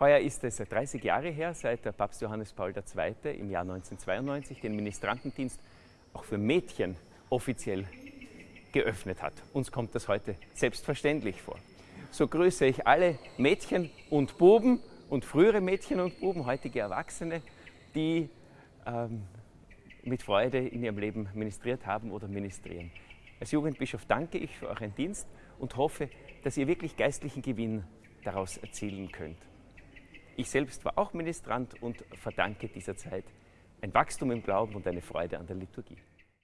Heuer ist es 30 Jahre her, seit der Papst Johannes Paul II. im Jahr 1992 den Ministrantendienst auch für Mädchen offiziell geöffnet hat. Uns kommt das heute selbstverständlich vor. So grüße ich alle Mädchen und Buben und frühere Mädchen und Buben, heutige Erwachsene, die ähm, mit Freude in ihrem Leben ministriert haben oder ministrieren. Als Jugendbischof danke ich für euren Dienst und hoffe, dass ihr wirklich geistlichen Gewinn daraus erzielen könnt. Ich selbst war auch Ministrant und verdanke dieser Zeit ein Wachstum im Glauben und eine Freude an der Liturgie.